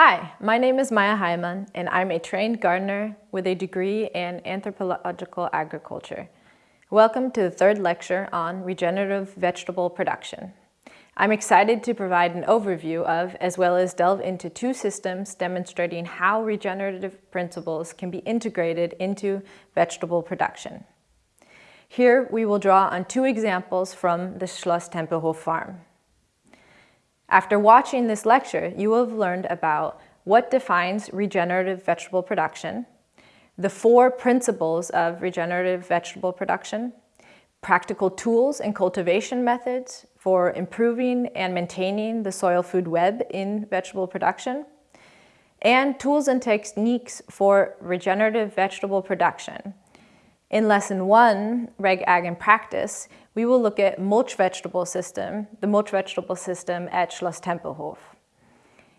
Hi, my name is Maya Hyman, and I'm a trained gardener with a degree in anthropological agriculture. Welcome to the third lecture on regenerative vegetable production. I'm excited to provide an overview of, as well as delve into two systems demonstrating how regenerative principles can be integrated into vegetable production. Here we will draw on two examples from the Schloss Tempelhof farm. After watching this lecture, you will have learned about what defines regenerative vegetable production, the four principles of regenerative vegetable production, practical tools and cultivation methods for improving and maintaining the soil food web in vegetable production, and tools and techniques for regenerative vegetable production, in Lesson 1, Reg Ag in Practice, we will look at mulch vegetable system, the mulch vegetable system at Schloss Tempelhof.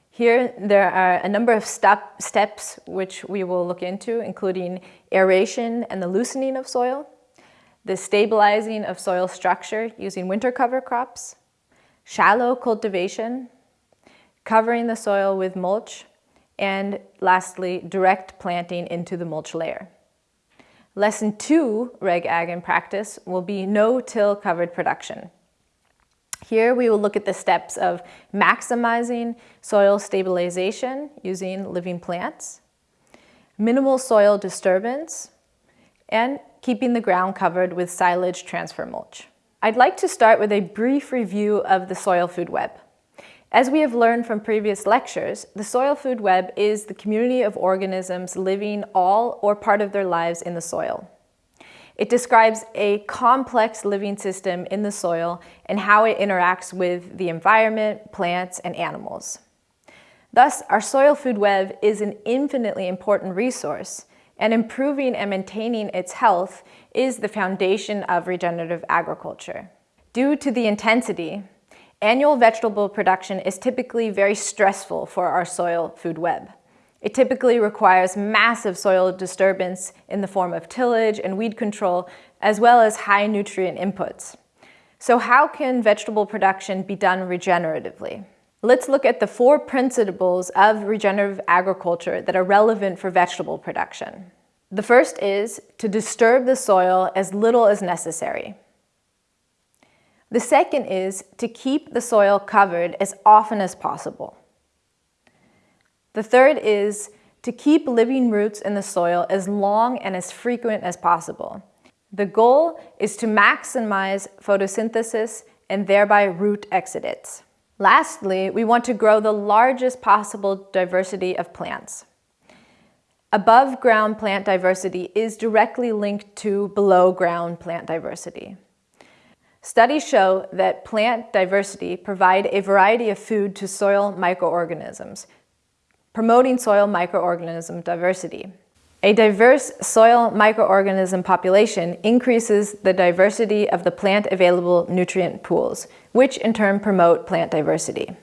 Here there are a number of step, steps which we will look into, including aeration and the loosening of soil, the stabilizing of soil structure using winter cover crops, shallow cultivation, covering the soil with mulch, and lastly, direct planting into the mulch layer. Lesson two, Reg Ag in Practice, will be no-till covered production. Here we will look at the steps of maximizing soil stabilization using living plants, minimal soil disturbance, and keeping the ground covered with silage transfer mulch. I'd like to start with a brief review of the soil food web. As we have learned from previous lectures, the soil food web is the community of organisms living all or part of their lives in the soil. It describes a complex living system in the soil and how it interacts with the environment, plants, and animals. Thus, our soil food web is an infinitely important resource, and improving and maintaining its health is the foundation of regenerative agriculture. Due to the intensity, Annual vegetable production is typically very stressful for our soil food web. It typically requires massive soil disturbance in the form of tillage and weed control, as well as high nutrient inputs. So how can vegetable production be done regeneratively? Let's look at the four principles of regenerative agriculture that are relevant for vegetable production. The first is to disturb the soil as little as necessary. The second is to keep the soil covered as often as possible. The third is to keep living roots in the soil as long and as frequent as possible. The goal is to maximize photosynthesis and thereby root exudates. Lastly, we want to grow the largest possible diversity of plants. Above ground plant diversity is directly linked to below ground plant diversity. Studies show that plant diversity provide a variety of food to soil microorganisms, promoting soil microorganism diversity. A diverse soil microorganism population increases the diversity of the plant available nutrient pools, which in turn promote plant diversity.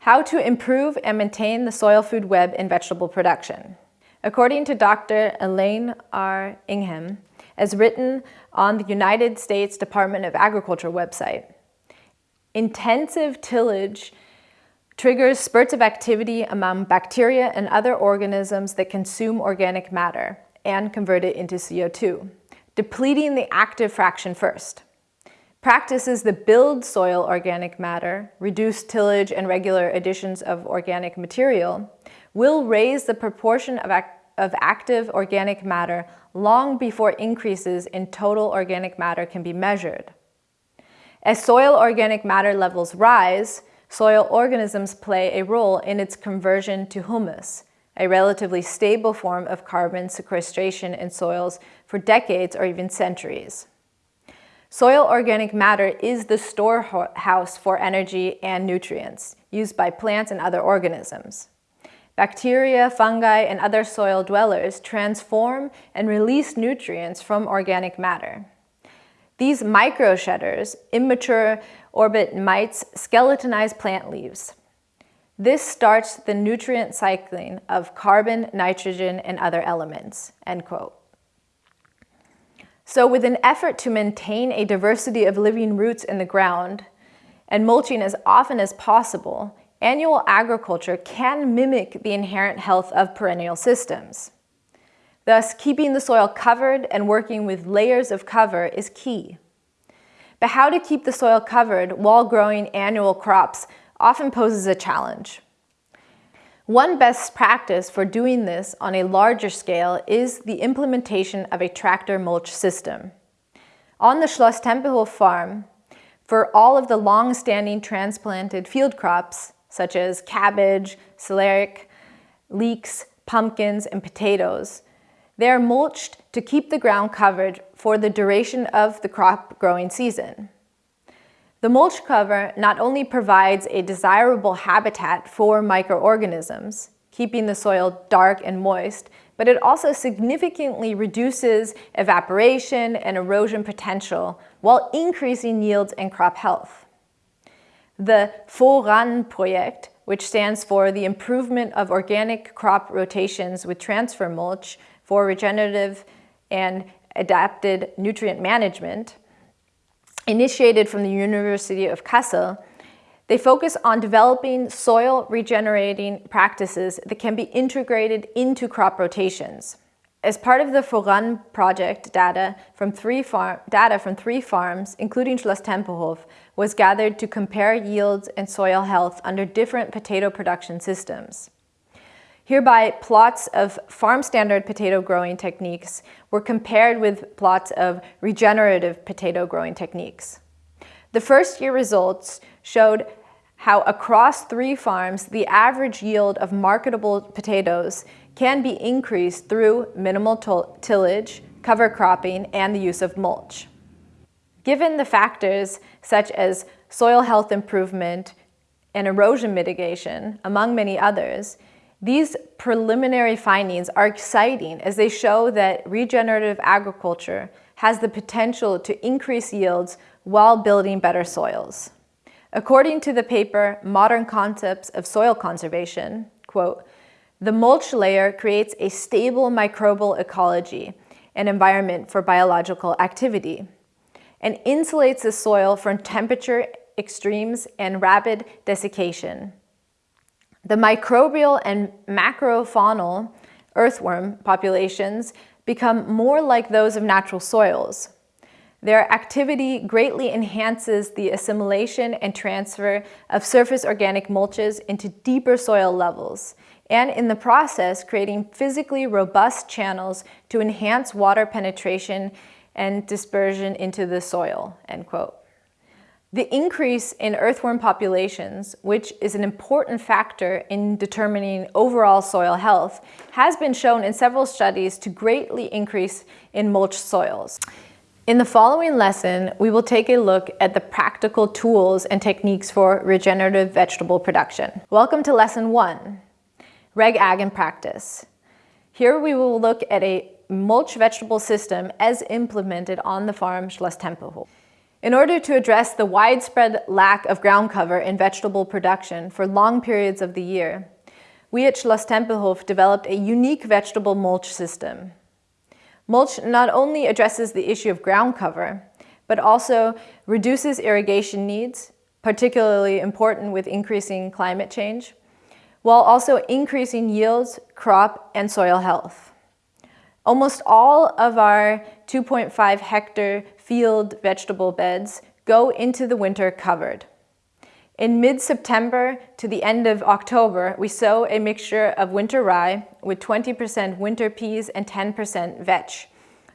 How to improve and maintain the soil food web in vegetable production. According to Dr. Elaine R. Ingham, as written on the United States Department of Agriculture website. Intensive tillage triggers spurts of activity among bacteria and other organisms that consume organic matter and convert it into CO2, depleting the active fraction first. Practices that build soil organic matter, reduce tillage and regular additions of organic material, will raise the proportion of, of active organic matter long before increases in total organic matter can be measured. As soil organic matter levels rise, soil organisms play a role in its conversion to humus, a relatively stable form of carbon sequestration in soils for decades or even centuries. Soil organic matter is the storehouse for energy and nutrients used by plants and other organisms. Bacteria, fungi, and other soil dwellers transform and release nutrients from organic matter. These microshredders, immature oribatid mites, skeletonize plant leaves. This starts the nutrient cycling of carbon, nitrogen, and other elements, end quote. So with an effort to maintain a diversity of living roots in the ground and mulching as often as possible, annual agriculture can mimic the inherent health of perennial systems. Thus, keeping the soil covered and working with layers of cover is key. But how to keep the soil covered while growing annual crops often poses a challenge. One best practice for doing this on a larger scale is the implementation of a tractor mulch system. On the Schloss Tempelhof farm, for all of the long-standing transplanted field crops, such as cabbage, celeriac, leeks, pumpkins, and potatoes, they are mulched to keep the ground covered for the duration of the crop growing season. The mulch cover not only provides a desirable habitat for microorganisms, keeping the soil dark and moist, but it also significantly reduces evaporation and erosion potential while increasing yields and crop health. The FORAN project, which stands for the Improvement of Organic Crop Rotations with Transfer Mulch for Regenerative and Adapted Nutrient Management, initiated from the University of Kassel, they focus on developing soil regenerating practices that can be integrated into crop rotations. As part of the FORAN project, data from three, data from three farms, including Schloss Tempelhof, was gathered to compare yields and soil health under different potato production systems. Hereby, plots of farm standard potato growing techniques were compared with plots of regenerative potato growing techniques. The first year results showed how across three farms, the average yield of marketable potatoes can be increased through minimal tillage, cover cropping, and the use of mulch. Given the factors such as soil health improvement and erosion mitigation, among many others, these preliminary findings are exciting as they show that regenerative agriculture has the potential to increase yields while building better soils. According to the paper Modern Concepts of Soil Conservation, quote, the mulch layer creates a stable microbial ecology an environment for biological activity and insulates the soil from temperature extremes and rapid desiccation. The microbial and macrofaunal earthworm populations become more like those of natural soils. Their activity greatly enhances the assimilation and transfer of surface organic mulches into deeper soil levels, and in the process creating physically robust channels to enhance water penetration and dispersion into the soil, end quote. The increase in earthworm populations, which is an important factor in determining overall soil health, has been shown in several studies to greatly increase in mulch soils. In the following lesson, we will take a look at the practical tools and techniques for regenerative vegetable production. Welcome to Lesson 1, Reg Ag in Practice. Here we will look at a mulch vegetable system as implemented on the farm Schloss Tempelhof. In order to address the widespread lack of ground cover in vegetable production for long periods of the year, we at Schloss Tempelhof developed a unique vegetable mulch system. Mulch not only addresses the issue of ground cover, but also reduces irrigation needs, particularly important with increasing climate change, while also increasing yields, crop, and soil health. Almost all of our 2.5 hectare field vegetable beds go into the winter covered. In mid-September to the end of October, we sow a mixture of winter rye with 20% winter peas and 10% vetch,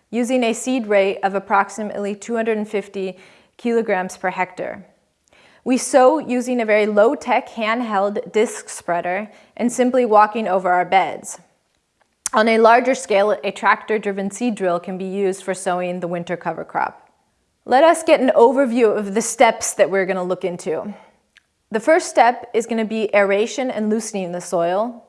using a seed rate of approximately 250 kilograms per hectare. We sow using a very low-tech handheld disc spreader and simply walking over our beds. On a larger scale, a tractor-driven seed drill can be used for sowing the winter cover crop. Let us get an overview of the steps that we're going to look into. The first step is going to be aeration and loosening the soil.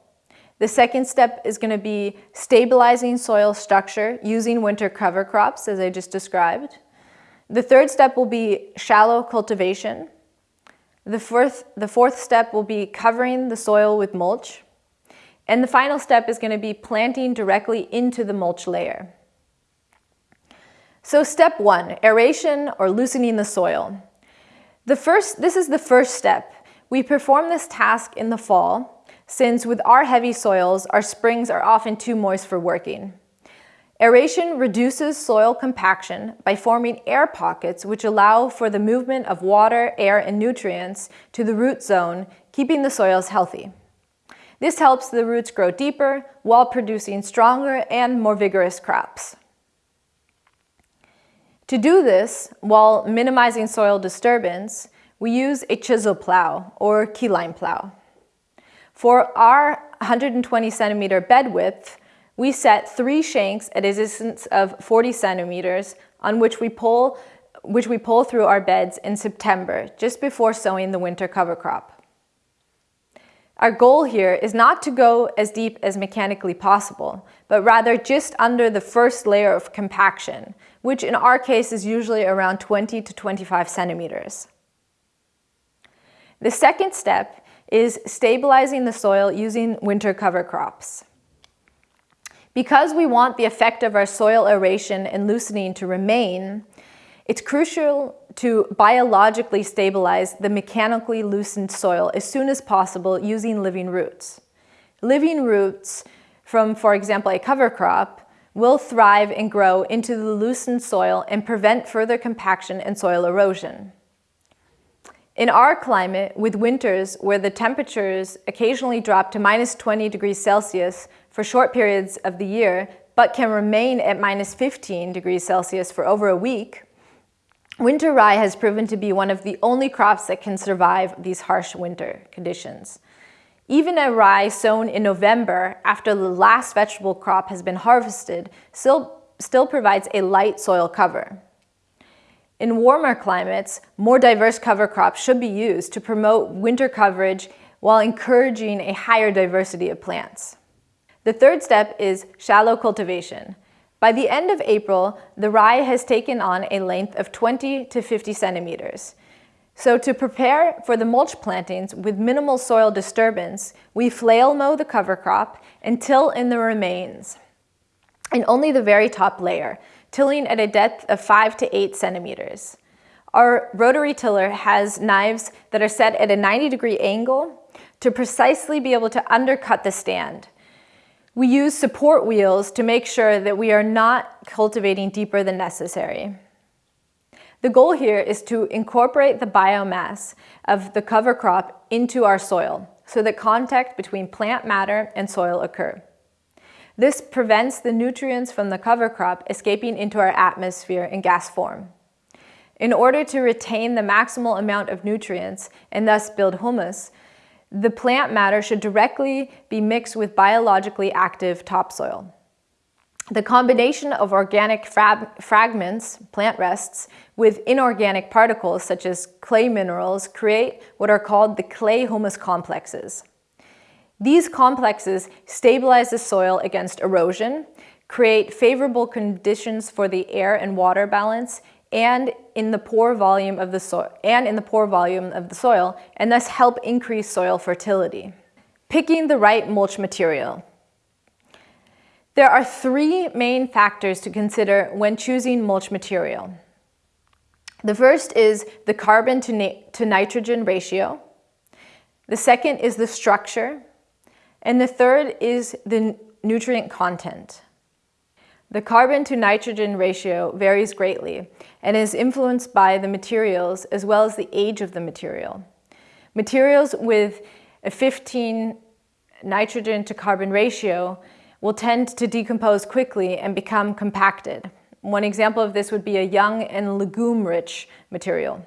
The second step is going to be stabilizing soil structure using winter cover crops, as I just described. The third step will be shallow cultivation. The fourth, the fourth step will be covering the soil with mulch. And the final step is going to be planting directly into the mulch layer. So step one, aeration or loosening the soil. The first, this is the first step. We perform this task in the fall, since with our heavy soils, our springs are often too moist for working. Aeration reduces soil compaction by forming air pockets which allow for the movement of water, air, and nutrients to the root zone, keeping the soils healthy. This helps the roots grow deeper while producing stronger and more vigorous crops. To do this, while minimizing soil disturbance, we use a chisel plow or keyline plow. For our 120 centimeter bed width, we set three shanks at a distance of 40 centimeters on which we pull which we pull through our beds in September, just before sowing the winter cover crop. Our goal here is not to go as deep as mechanically possible, but rather just under the first layer of compaction, which in our case is usually around 20 to 25 centimeters. The second step is stabilizing the soil using winter cover crops. Because we want the effect of our soil aeration and loosening to remain, it's crucial to biologically stabilize the mechanically loosened soil as soon as possible using living roots. Living roots from, for example, a cover crop will thrive and grow into the loosened soil and prevent further compaction and soil erosion. In our climate, with winters where the temperatures occasionally drop to minus 20 degrees Celsius for short periods of the year, but can remain at minus 15 degrees Celsius for over a week, winter rye has proven to be one of the only crops that can survive these harsh winter conditions. Even a rye sown in November after the last vegetable crop has been harvested still, still provides a light soil cover. In warmer climates, more diverse cover crops should be used to promote winter coverage while encouraging a higher diversity of plants. The third step is shallow cultivation. By the end of April, the rye has taken on a length of 20 to 50 centimeters. So to prepare for the mulch plantings with minimal soil disturbance, we flail mow the cover crop and till in the remains, and only the very top layer, tilling at a depth of 5 to 8 centimeters. Our rotary tiller has knives that are set at a 90 degree angle to precisely be able to undercut the stand. We use support wheels to make sure that we are not cultivating deeper than necessary. The goal here is to incorporate the biomass of the cover crop into our soil so that contact between plant matter and soil occur. This prevents the nutrients from the cover crop escaping into our atmosphere in gas form. In order to retain the maximal amount of nutrients and thus build humus, the plant matter should directly be mixed with biologically active topsoil. The combination of organic fragments, plant rests, with inorganic particles such as clay minerals create what are called the clay humus complexes. These complexes stabilize the soil against erosion, create favorable conditions for the air and water balance, and in the pore volume of the soil and in the pore volume of the soil, and thus help increase soil fertility. Picking the right mulch material. There are three main factors to consider when choosing mulch material. The first is the carbon to, to nitrogen ratio. The second is the structure. And the third is the nutrient content. The carbon to nitrogen ratio varies greatly and is influenced by the materials as well as the age of the material. Materials with a 15 nitrogen to carbon ratio will tend to decompose quickly and become compacted. One example of this would be a young and legume-rich material.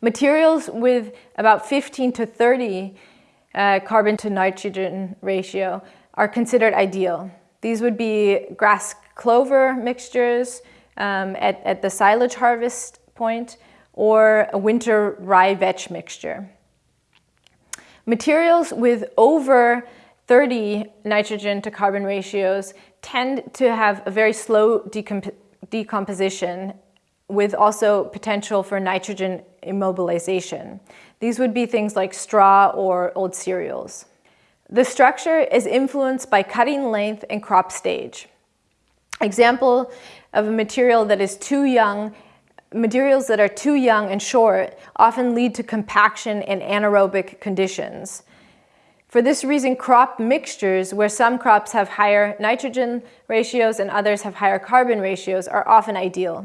Materials with about 15 to 30 uh, carbon to nitrogen ratio are considered ideal. These would be grass clover mixtures um, at, at the silage harvest point or a winter rye vetch mixture. Materials with over 30 nitrogen to carbon ratios tend to have a very slow decomp decomposition with also potential for nitrogen immobilization. These would be things like straw or old cereals. The structure is influenced by cutting length and crop stage. Example of a material that is too young materials that are too young and short often lead to compaction and anaerobic conditions. For this reason, crop mixtures, where some crops have higher nitrogen ratios and others have higher carbon ratios, are often ideal.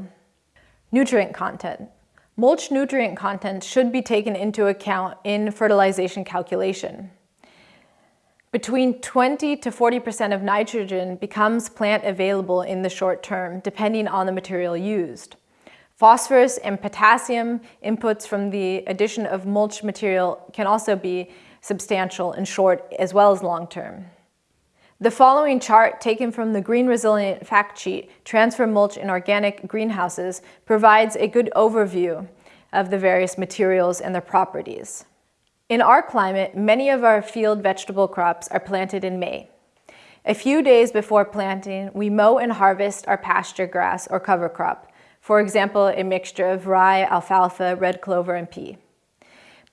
Nutrient content. Mulch nutrient content should be taken into account in fertilization calculation. Between 20 to 40% of nitrogen becomes plant available in the short term, depending on the material used. Phosphorus and potassium inputs from the addition of mulch material can also be substantial in short as well as long term. The following chart, taken from the Green Resilient Fact Sheet, Transfer Mulch in Organic Greenhouses, provides a good overview of the various materials and their properties. In our climate, many of our field vegetable crops are planted in May. A few days before planting, we mow and harvest our pasture grass or cover crop, for example, a mixture of rye, alfalfa, red clover, and pea.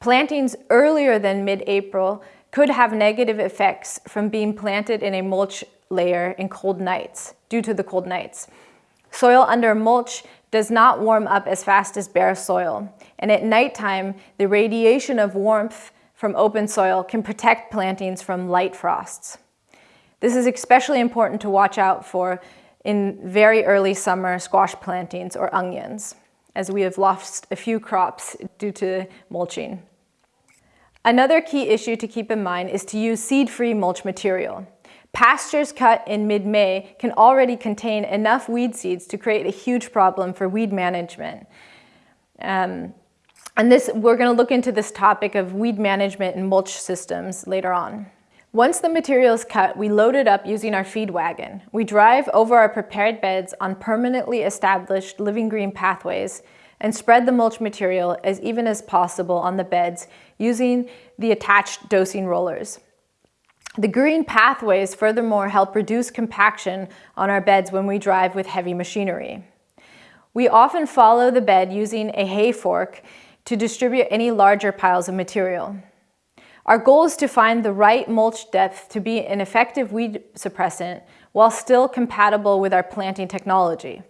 Plantings earlier than mid-April could have negative effects from being planted in a mulch layer in cold nights, due to the cold nights. Soil under mulch does not warm up as fast as bare soil, and at nighttime, the radiation of warmth from open soil can protect plantings from light frosts. This is especially important to watch out for in very early summer squash plantings or onions, as we have lost a few crops due to mulching. Another key issue to keep in mind is to use seed-free mulch material. Pastures cut in mid-May can already contain enough weed seeds to create a huge problem for weed management. Um, and this, we're gonna look into this topic of weed management and mulch systems later on. Once the material is cut, we load it up using our feed wagon. We drive over our prepared beds on permanently established living green pathways and spread the mulch material as even as possible on the beds using the attached dosing rollers. The green pathways furthermore help reduce compaction on our beds when we drive with heavy machinery. We often follow the bed using a hay fork to distribute any larger piles of material. Our goal is to find the right mulch depth to be an effective weed suppressant while still compatible with our planting technology.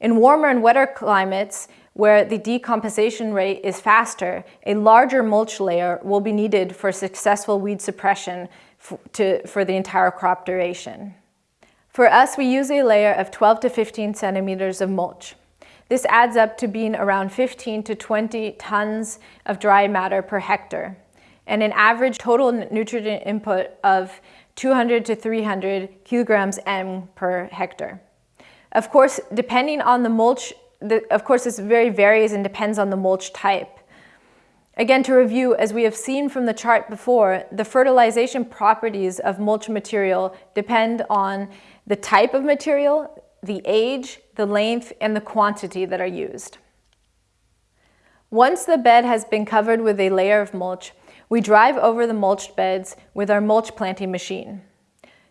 In warmer and wetter climates, where the decomposition rate is faster, a larger mulch layer will be needed for successful weed suppression to, for the entire crop duration. For us, we use a layer of 12 to 15 centimeters of mulch. This adds up to being around 15 to 20 tons of dry matter per hectare, and an average total nutrient input of 200 to 300 kilograms N per hectare. Of course, depending on the mulch, the, of course this very varies and depends on the mulch type. Again, to review, as we have seen from the chart before, the fertilization properties of mulch material depend on the type of material, the age, the length, and the quantity that are used. Once the bed has been covered with a layer of mulch, we drive over the mulched beds with our mulch planting machine.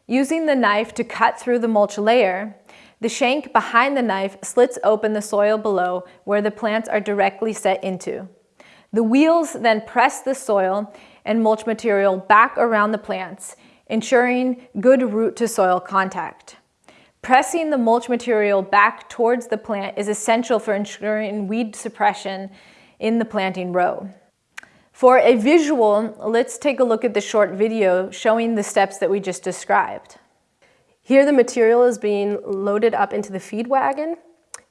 Using the knife to cut through the mulch layer, the shank behind the knife slits open the soil below where the plants are directly set into. The wheels then press the soil and mulch material back around the plants, ensuring good root to soil contact. Pressing the mulch material back towards the plant is essential for ensuring weed suppression in the planting row. For a visual, let's take a look at the short video showing the steps that we just described. Here the material is being loaded up into the feed wagon.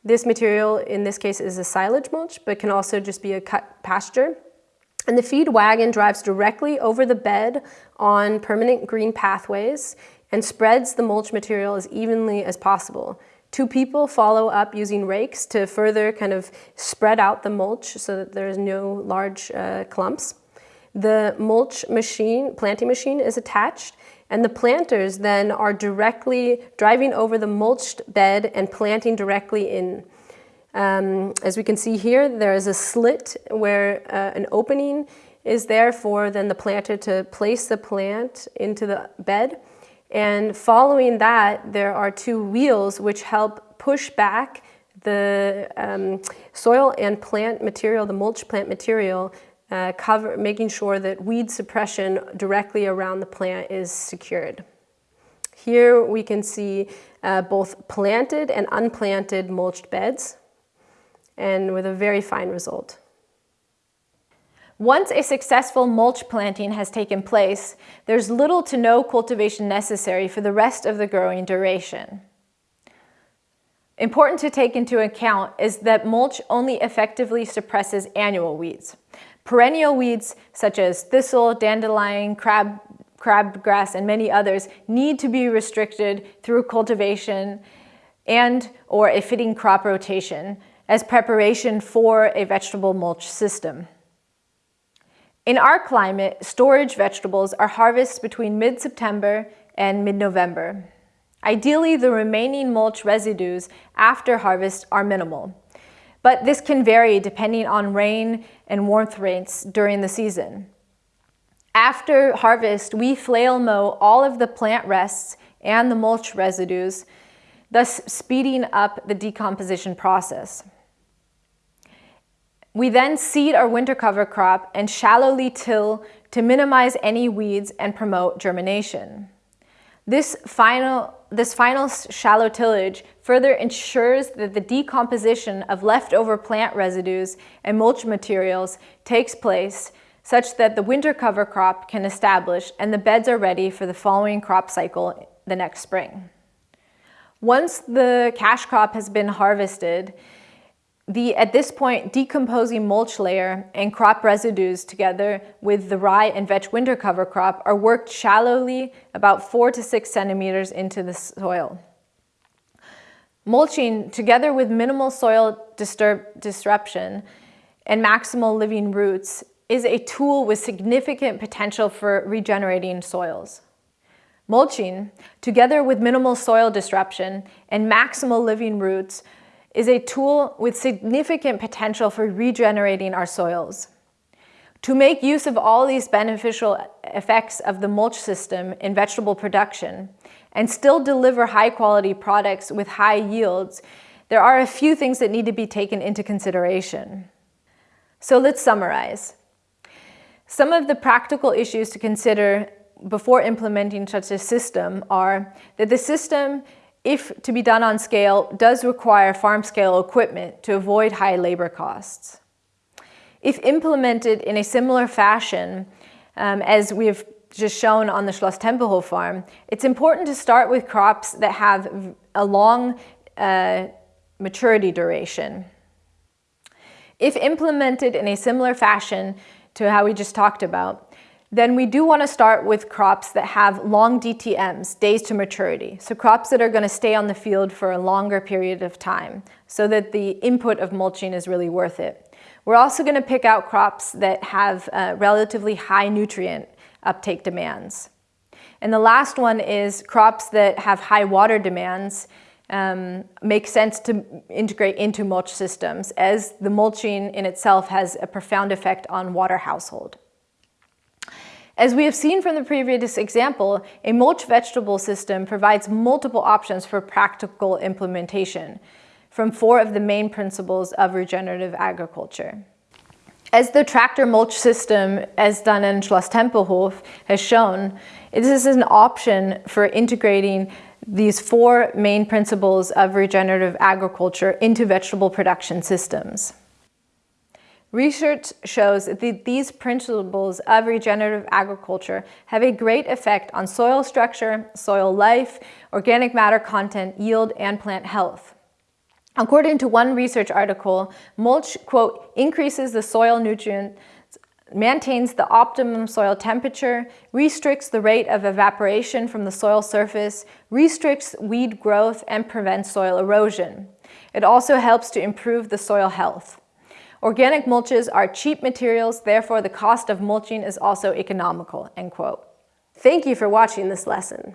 This material in this case is a silage mulch, but can also just be a cut pasture. And the feed wagon drives directly over the bed on permanent green pathways and spreads the mulch material as evenly as possible. Two people follow up using rakes to further kind of spread out the mulch so that there's no large uh, clumps. The mulch machine, planting machine is attached and the planters then are directly driving over the mulched bed and planting directly in. Um, as we can see here, there is a slit where uh, an opening is there for then the planter to place the plant into the bed. And following that, there are two wheels which help push back the um, soil and plant material, the mulch plant material, uh, cover, making sure that weed suppression directly around the plant is secured. Here we can see uh, both planted and unplanted mulched beds. and with a very fine result. Once a successful mulch planting has taken place, there's little to no cultivation necessary for the rest of the growing duration. Important to take into account is that mulch only effectively suppresses annual weeds. Perennial weeds such as thistle, dandelion, crab, crabgrass, and many others need to be restricted through cultivation and or a fitting crop rotation as preparation for a vegetable mulch system. In our climate, storage vegetables are harvested between mid-September and mid-November. Ideally, the remaining mulch residues after harvest are minimal, but this can vary depending on rain and warmth rates during the season. After harvest, we flail mow all of the plant rests and the mulch residues, thus speeding up the decomposition process. We then seed our winter cover crop and shallowly till to minimize any weeds and promote germination. This final, this final shallow tillage further ensures that the decomposition of leftover plant residues and mulch materials takes place such that the winter cover crop can establish and the beds are ready for the following crop cycle the next spring. Once the cash crop has been harvested, the, at this point, decomposing mulch layer and crop residues together with the rye and vetch winter cover crop are worked shallowly about four to six centimeters into the soil. Mulching, together with minimal soil disturb, disruption and maximal living roots, is a tool with significant potential for regenerating soils. Mulching, together with minimal soil disruption and maximal living roots, is a tool with significant potential for regenerating our soils. To make use of all these beneficial effects of the mulch system in vegetable production and still deliver high quality products with high yields, there are a few things that need to be taken into consideration. So let's summarize. Some of the practical issues to consider before implementing such a system are that the system if to be done on scale, does require farm scale equipment to avoid high labor costs. If implemented in a similar fashion, um, as we have just shown on the Schloss Tempelhof farm, it's important to start with crops that have a long uh, maturity duration. If implemented in a similar fashion to how we just talked about, then we do want to start with crops that have long DTMs, days to maturity. So crops that are going to stay on the field for a longer period of time so that the input of mulching is really worth it. We're also going to pick out crops that have uh, relatively high nutrient uptake demands. And the last one is crops that have high water demands um, make sense to integrate into mulch systems as the mulching in itself has a profound effect on water household. As we have seen from the previous example, a mulch vegetable system provides multiple options for practical implementation from four of the main principles of regenerative agriculture. As the tractor mulch system, as done in Schloss Tempelhof, has shown, this is an option for integrating these four main principles of regenerative agriculture into vegetable production systems. Research shows that these principles of regenerative agriculture have a great effect on soil structure, soil life, organic matter content, yield, and plant health. According to one research article, mulch, quote, increases the soil nutrient maintains the optimum soil temperature, restricts the rate of evaporation from the soil surface, restricts weed growth, and prevents soil erosion. It also helps to improve the soil health. Organic mulches are cheap materials, therefore the cost of mulching is also economical, end quote. Thank you for watching this lesson.